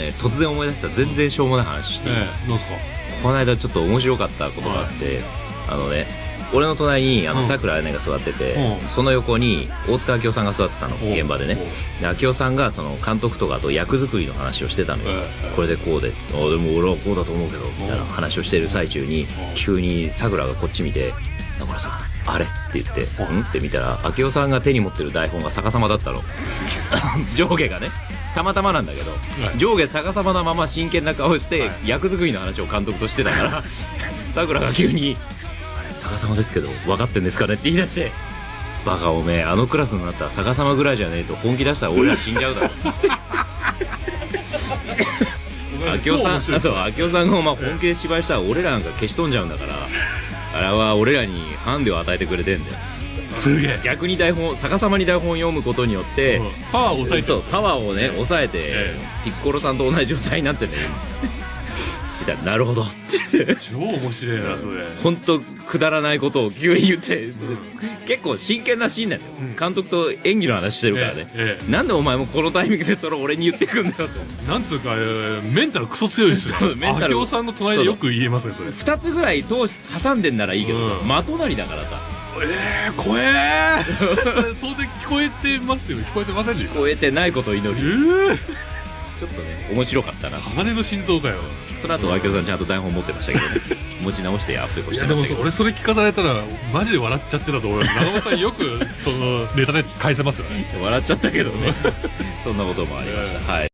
ね突然思い出した全然しょうもない話していい、ええ、どうですか？この間ちょっと面白かったことがあって、あのね俺の隣にあうん。のさくらあやねが座ってて、うん。その横に大塚明夫さんが座ってたのお現場でね。で明夫さんがその監督とかと役作りの話をしてたのよ、ええこれでこうで。あでも俺はこうだと思うけどみたいな話をしてる最中に急にさくらがこっち見て「中村さんあれ?」って言って「うん。ん?」って見たら明夫さんが手に持ってる台本が逆さまだったの。上下がねたまたまなんだけど、はい。上下逆さまなまま真剣な顔して、はい。役作りの話を監督としてたからさくらが急に「あれ逆さまですけど分かってんですかね?」って言い出して「バカおめえあのクラスになったら逆さまぐらいじゃねえと本気出したら俺ら死んじゃうだろ」っつって明夫さんあと明夫さんがお前本気で芝居したら俺らなんか消し飛んじゃうんだからあれは俺らにハンデを与えてくれてんだよすげえ。逆に台本逆さまに台本を読むことによって、うん。パワーを抑えてそうパワーをね抑えて、えピッコロさんと同じ状態になってね。な なるほど。って超面白いなそれ。本当くだらないことを急に言って、結構真剣なシーンなんだよ、うん。監督と演技の話してるからね、えええなんでお前もこのタイミングでそれ俺に言ってくんだよって。えなんつうか、えーメンタルクソ強いですよメンタル。明夫さんの隣でよく言えますねそれ。2つぐらい通し挟んでんならいいけどさ、うん。真隣だからさえー、怖えー。当然聞こえてますよ聞こえてませんでした？超えてないことを祈えりー、ちょっとね面白かったな。鋼の心臓かよ。その後明夫さんちゃんと台本持ってましたけどね。持ち直してアフレコいやでもしてましたけど俺それ聞かされたらマジで笑っちゃってたと思う。長尾さんよくそのネタで返せますよね。笑っちゃったけどね。そんなこともありました。はい